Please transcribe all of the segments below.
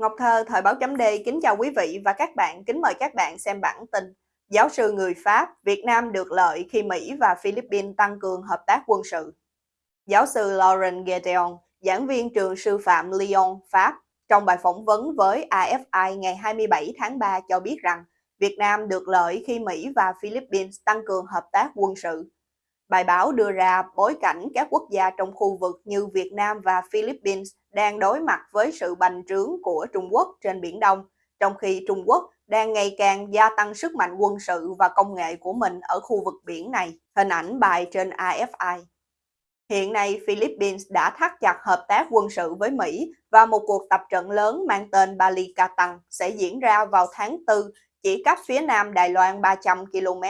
Ngọc Thơ, Thời báo chấm D kính chào quý vị và các bạn, kính mời các bạn xem bản tin. Giáo sư người Pháp, Việt Nam được lợi khi Mỹ và Philippines tăng cường hợp tác quân sự. Giáo sư Laurent Gedeon, giảng viên trường sư phạm Lyon, Pháp, trong bài phỏng vấn với AFI ngày 27 tháng 3 cho biết rằng Việt Nam được lợi khi Mỹ và Philippines tăng cường hợp tác quân sự. Bài báo đưa ra bối cảnh các quốc gia trong khu vực như Việt Nam và Philippines đang đối mặt với sự bành trướng của Trung Quốc trên Biển Đông, trong khi Trung Quốc đang ngày càng gia tăng sức mạnh quân sự và công nghệ của mình ở khu vực biển này. Hình ảnh bài trên AFI. Hiện nay, Philippines đã thắt chặt hợp tác quân sự với Mỹ và một cuộc tập trận lớn mang tên Bali Balikatan sẽ diễn ra vào tháng 4, chỉ cách phía nam Đài Loan 300 km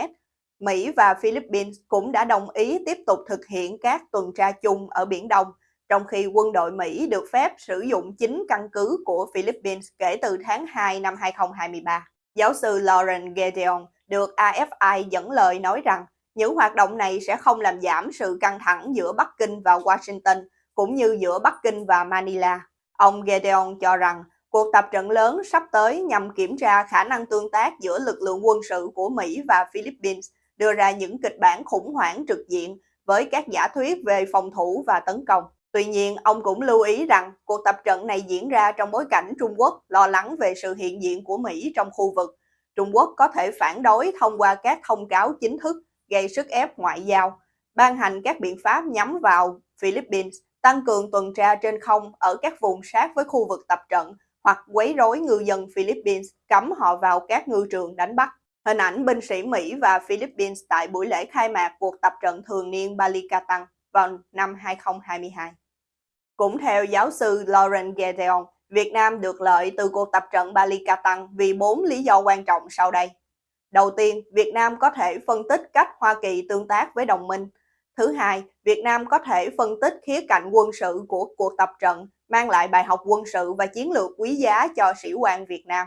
Mỹ và Philippines cũng đã đồng ý tiếp tục thực hiện các tuần tra chung ở Biển Đông, trong khi quân đội Mỹ được phép sử dụng chính căn cứ của Philippines kể từ tháng 2 năm 2023. Giáo sư Lauren Gedeon được AFI dẫn lời nói rằng những hoạt động này sẽ không làm giảm sự căng thẳng giữa Bắc Kinh và Washington, cũng như giữa Bắc Kinh và Manila. Ông Gedeon cho rằng cuộc tập trận lớn sắp tới nhằm kiểm tra khả năng tương tác giữa lực lượng quân sự của Mỹ và Philippines đưa ra những kịch bản khủng hoảng trực diện với các giả thuyết về phòng thủ và tấn công. Tuy nhiên, ông cũng lưu ý rằng cuộc tập trận này diễn ra trong bối cảnh Trung Quốc lo lắng về sự hiện diện của Mỹ trong khu vực. Trung Quốc có thể phản đối thông qua các thông cáo chính thức gây sức ép ngoại giao, ban hành các biện pháp nhắm vào Philippines, tăng cường tuần tra trên không ở các vùng sát với khu vực tập trận hoặc quấy rối ngư dân Philippines, cấm họ vào các ngư trường đánh bắt. Hình ảnh binh sĩ Mỹ và Philippines tại buổi lễ khai mạc cuộc tập trận thường niên Balikatan vào năm 2022. Cũng theo giáo sư Lauren Gedeon, Việt Nam được lợi từ cuộc tập trận Balikatan vì bốn lý do quan trọng sau đây. Đầu tiên, Việt Nam có thể phân tích cách Hoa Kỳ tương tác với đồng minh. Thứ hai, Việt Nam có thể phân tích khía cạnh quân sự của cuộc tập trận, mang lại bài học quân sự và chiến lược quý giá cho sĩ quan Việt Nam.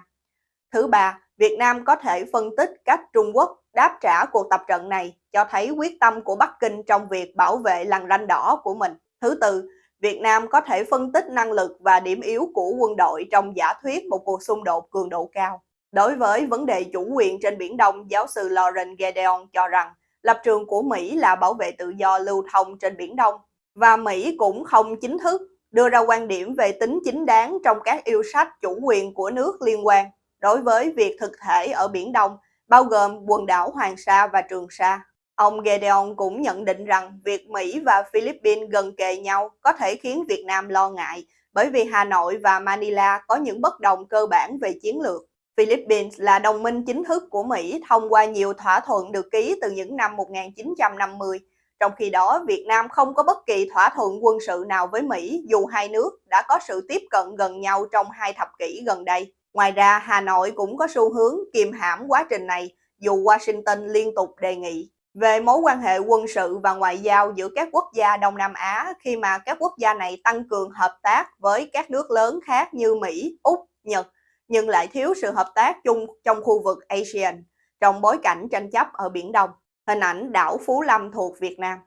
Thứ ba, Việt Nam có thể phân tích cách Trung Quốc đáp trả cuộc tập trận này cho thấy quyết tâm của Bắc Kinh trong việc bảo vệ lằn ranh đỏ của mình. Thứ tư, Việt Nam có thể phân tích năng lực và điểm yếu của quân đội trong giả thuyết một cuộc xung đột cường độ cao. Đối với vấn đề chủ quyền trên Biển Đông, giáo sư Lauren Gedeon cho rằng lập trường của Mỹ là bảo vệ tự do lưu thông trên Biển Đông và Mỹ cũng không chính thức đưa ra quan điểm về tính chính đáng trong các yêu sách chủ quyền của nước liên quan đối với việc thực thể ở Biển Đông, bao gồm quần đảo Hoàng Sa và Trường Sa. Ông Gedeon cũng nhận định rằng việc Mỹ và Philippines gần kề nhau có thể khiến Việt Nam lo ngại bởi vì Hà Nội và Manila có những bất đồng cơ bản về chiến lược. Philippines là đồng minh chính thức của Mỹ thông qua nhiều thỏa thuận được ký từ những năm 1950. Trong khi đó, Việt Nam không có bất kỳ thỏa thuận quân sự nào với Mỹ dù hai nước đã có sự tiếp cận gần nhau trong hai thập kỷ gần đây. Ngoài ra, Hà Nội cũng có xu hướng kiềm hãm quá trình này dù Washington liên tục đề nghị về mối quan hệ quân sự và ngoại giao giữa các quốc gia Đông Nam Á khi mà các quốc gia này tăng cường hợp tác với các nước lớn khác như Mỹ, Úc, Nhật, nhưng lại thiếu sự hợp tác chung trong khu vực ASEAN trong bối cảnh tranh chấp ở Biển Đông. Hình ảnh đảo Phú Lâm thuộc Việt Nam.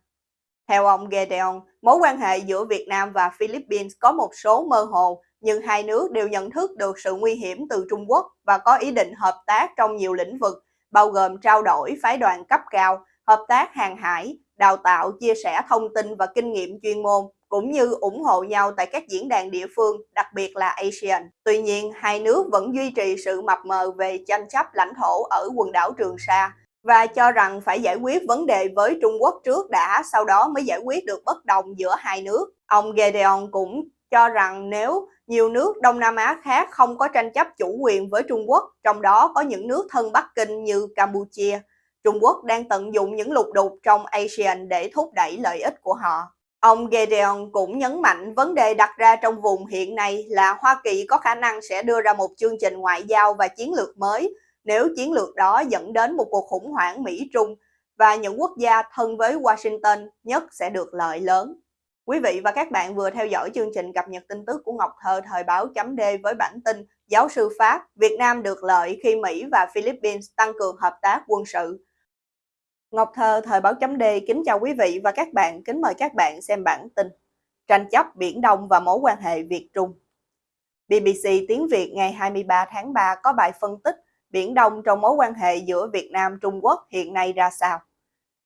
Theo ông Gedeon, mối quan hệ giữa Việt Nam và Philippines có một số mơ hồ nhưng hai nước đều nhận thức được sự nguy hiểm từ Trung Quốc và có ý định hợp tác trong nhiều lĩnh vực, bao gồm trao đổi phái đoàn cấp cao, hợp tác hàng hải, đào tạo, chia sẻ thông tin và kinh nghiệm chuyên môn, cũng như ủng hộ nhau tại các diễn đàn địa phương, đặc biệt là ASEAN. Tuy nhiên, hai nước vẫn duy trì sự mập mờ về tranh chấp lãnh thổ ở quần đảo Trường Sa và cho rằng phải giải quyết vấn đề với Trung Quốc trước đã, sau đó mới giải quyết được bất đồng giữa hai nước. Ông Gedeon cũng cho rằng nếu nhiều nước Đông Nam Á khác không có tranh chấp chủ quyền với Trung Quốc, trong đó có những nước thân Bắc Kinh như Campuchia. Trung Quốc đang tận dụng những lục đục trong ASEAN để thúc đẩy lợi ích của họ. Ông Gedeon cũng nhấn mạnh vấn đề đặt ra trong vùng hiện nay là Hoa Kỳ có khả năng sẽ đưa ra một chương trình ngoại giao và chiến lược mới nếu chiến lược đó dẫn đến một cuộc khủng hoảng Mỹ-Trung và những quốc gia thân với Washington nhất sẽ được lợi lớn. Quý vị và các bạn vừa theo dõi chương trình cập nhật tin tức của Ngọc Thơ thời báo chấm D với bản tin Giáo sư Pháp, Việt Nam được lợi khi Mỹ và Philippines tăng cường hợp tác quân sự. Ngọc Thơ thời báo chấm D kính chào quý vị và các bạn, kính mời các bạn xem bản tin Tranh chấp Biển Đông và mối quan hệ Việt-Trung. BBC tiếng Việt ngày 23 tháng 3 có bài phân tích Biển Đông trong mối quan hệ giữa Việt Nam Trung Quốc hiện nay ra sao.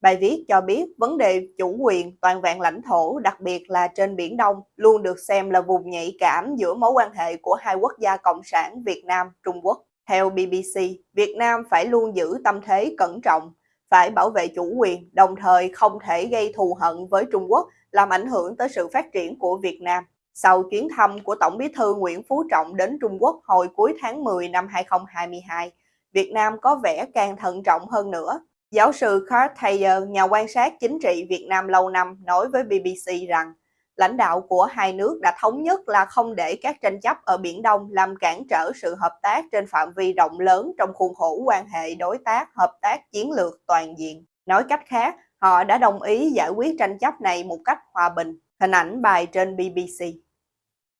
Bài viết cho biết vấn đề chủ quyền toàn vẹn lãnh thổ, đặc biệt là trên Biển Đông, luôn được xem là vùng nhạy cảm giữa mối quan hệ của hai quốc gia cộng sản Việt Nam, Trung Quốc. Theo BBC, Việt Nam phải luôn giữ tâm thế cẩn trọng, phải bảo vệ chủ quyền, đồng thời không thể gây thù hận với Trung Quốc, làm ảnh hưởng tới sự phát triển của Việt Nam. Sau chuyến thăm của Tổng bí thư Nguyễn Phú Trọng đến Trung Quốc hồi cuối tháng 10 năm 2022, Việt Nam có vẻ càng thận trọng hơn nữa. Giáo sư Carl Thayer, nhà quan sát chính trị Việt Nam lâu năm, nói với BBC rằng lãnh đạo của hai nước đã thống nhất là không để các tranh chấp ở Biển Đông làm cản trở sự hợp tác trên phạm vi rộng lớn trong khuôn khổ quan hệ đối tác hợp tác chiến lược toàn diện. Nói cách khác, họ đã đồng ý giải quyết tranh chấp này một cách hòa bình. Hình ảnh bài trên BBC.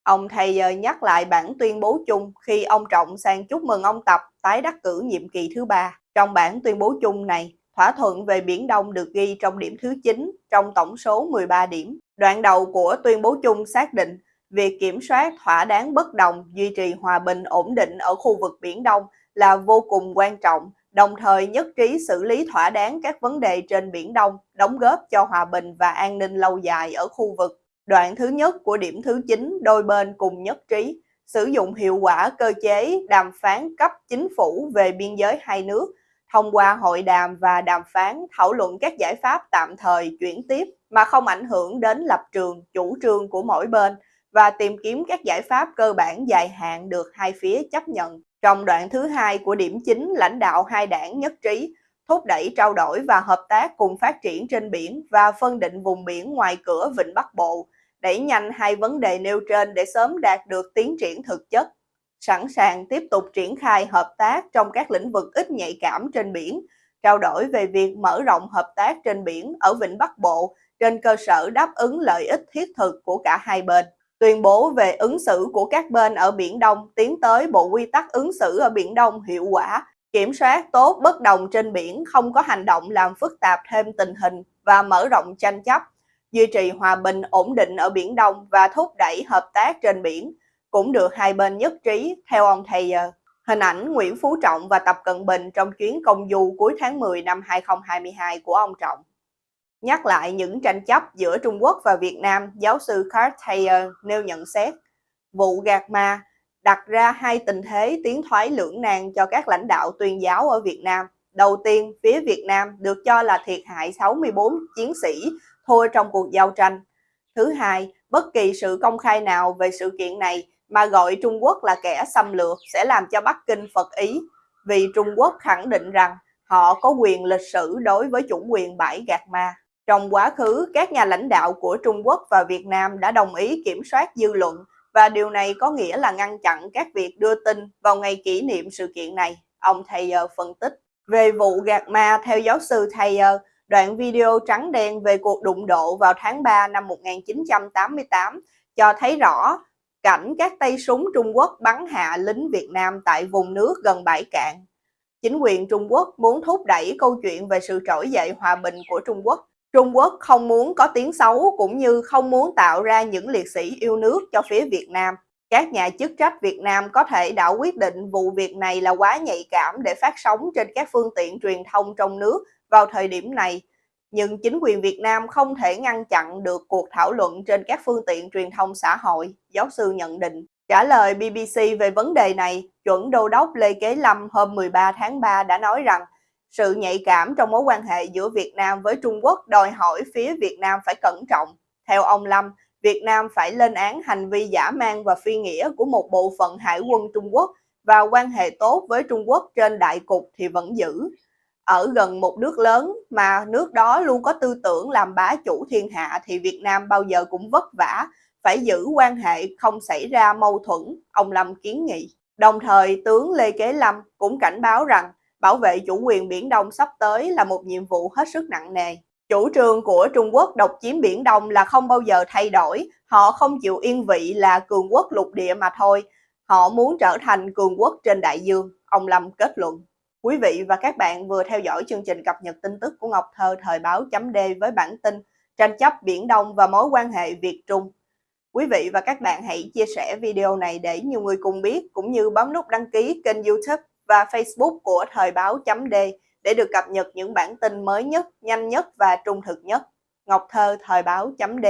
Ông Thayer nhắc lại bản tuyên bố chung khi ông Trọng sang chúc mừng ông Tập tái đắc cử nhiệm kỳ thứ ba. Trong bản tuyên bố chung này, thỏa thuận về Biển Đông được ghi trong điểm thứ 9 trong tổng số 13 điểm. Đoạn đầu của tuyên bố chung xác định việc kiểm soát thỏa đáng bất đồng, duy trì hòa bình ổn định ở khu vực Biển Đông là vô cùng quan trọng, đồng thời nhất trí xử lý thỏa đáng các vấn đề trên Biển Đông, đóng góp cho hòa bình và an ninh lâu dài ở khu vực. Đoạn thứ nhất của điểm thứ 9, đôi bên cùng nhất trí sử dụng hiệu quả cơ chế đàm phán cấp chính phủ về biên giới hai nước thông qua hội đàm và đàm phán thảo luận các giải pháp tạm thời chuyển tiếp mà không ảnh hưởng đến lập trường, chủ trương của mỗi bên và tìm kiếm các giải pháp cơ bản dài hạn được hai phía chấp nhận. Trong đoạn thứ hai của điểm chính, lãnh đạo hai đảng nhất trí thúc đẩy trao đổi và hợp tác cùng phát triển trên biển và phân định vùng biển ngoài cửa Vịnh Bắc Bộ, đẩy nhanh hai vấn đề nêu trên để sớm đạt được tiến triển thực chất sẵn sàng tiếp tục triển khai hợp tác trong các lĩnh vực ít nhạy cảm trên biển, trao đổi về việc mở rộng hợp tác trên biển ở Vịnh Bắc Bộ trên cơ sở đáp ứng lợi ích thiết thực của cả hai bên. Tuyên bố về ứng xử của các bên ở Biển Đông tiến tới Bộ Quy tắc ứng xử ở Biển Đông hiệu quả, kiểm soát tốt bất đồng trên biển, không có hành động làm phức tạp thêm tình hình và mở rộng tranh chấp, duy trì hòa bình ổn định ở Biển Đông và thúc đẩy hợp tác trên biển, cũng được hai bên nhất trí, theo ông Thayer. Hình ảnh Nguyễn Phú Trọng và Tập Cận Bình trong chuyến công du cuối tháng 10 năm 2022 của ông Trọng. Nhắc lại những tranh chấp giữa Trung Quốc và Việt Nam, giáo sư Carl Thayer nêu nhận xét, vụ gạt ma đặt ra hai tình thế tiến thoái lưỡng nan cho các lãnh đạo tuyên giáo ở Việt Nam. Đầu tiên, phía Việt Nam được cho là thiệt hại 64 chiến sĩ thua trong cuộc giao tranh. Thứ hai, bất kỳ sự công khai nào về sự kiện này mà gọi Trung Quốc là kẻ xâm lược sẽ làm cho Bắc Kinh phật ý, vì Trung Quốc khẳng định rằng họ có quyền lịch sử đối với chủ quyền bãi gạt ma. Trong quá khứ, các nhà lãnh đạo của Trung Quốc và Việt Nam đã đồng ý kiểm soát dư luận và điều này có nghĩa là ngăn chặn các việc đưa tin vào ngày kỷ niệm sự kiện này, ông Thayer phân tích. Về vụ gạt ma, theo giáo sư Thayer, đoạn video trắng đen về cuộc đụng độ vào tháng 3 năm 1988 cho thấy rõ cảnh các tay súng Trung Quốc bắn hạ lính Việt Nam tại vùng nước gần bãi cạn. Chính quyền Trung Quốc muốn thúc đẩy câu chuyện về sự trỗi dậy hòa bình của Trung Quốc. Trung Quốc không muốn có tiếng xấu cũng như không muốn tạo ra những liệt sĩ yêu nước cho phía Việt Nam. Các nhà chức trách Việt Nam có thể đã quyết định vụ việc này là quá nhạy cảm để phát sóng trên các phương tiện truyền thông trong nước vào thời điểm này nhưng chính quyền Việt Nam không thể ngăn chặn được cuộc thảo luận trên các phương tiện truyền thông xã hội, giáo sư nhận định. Trả lời BBC về vấn đề này, chuẩn đô đốc Lê Kế Lâm hôm 13 tháng 3 đã nói rằng sự nhạy cảm trong mối quan hệ giữa Việt Nam với Trung Quốc đòi hỏi phía Việt Nam phải cẩn trọng. Theo ông Lâm, Việt Nam phải lên án hành vi giả mang và phi nghĩa của một bộ phận hải quân Trung Quốc và quan hệ tốt với Trung Quốc trên đại cục thì vẫn giữ ở gần một nước lớn mà nước đó luôn có tư tưởng làm bá chủ thiên hạ thì Việt Nam bao giờ cũng vất vả, phải giữ quan hệ không xảy ra mâu thuẫn, ông Lâm kiến nghị. Đồng thời, tướng Lê Kế Lâm cũng cảnh báo rằng bảo vệ chủ quyền Biển Đông sắp tới là một nhiệm vụ hết sức nặng nề. Chủ trương của Trung Quốc độc chiếm Biển Đông là không bao giờ thay đổi, họ không chịu yên vị là cường quốc lục địa mà thôi, họ muốn trở thành cường quốc trên đại dương, ông Lâm kết luận. Quý vị và các bạn vừa theo dõi chương trình cập nhật tin tức của Ngọc Thơ thời báo chấm D với bản tin tranh chấp Biển Đông và mối quan hệ Việt-Trung. Quý vị và các bạn hãy chia sẻ video này để nhiều người cùng biết, cũng như bấm nút đăng ký kênh youtube và facebook của Thời báo chấm D để được cập nhật những bản tin mới nhất, nhanh nhất và trung thực nhất. Ngọc Thơ, Thời báo chấm D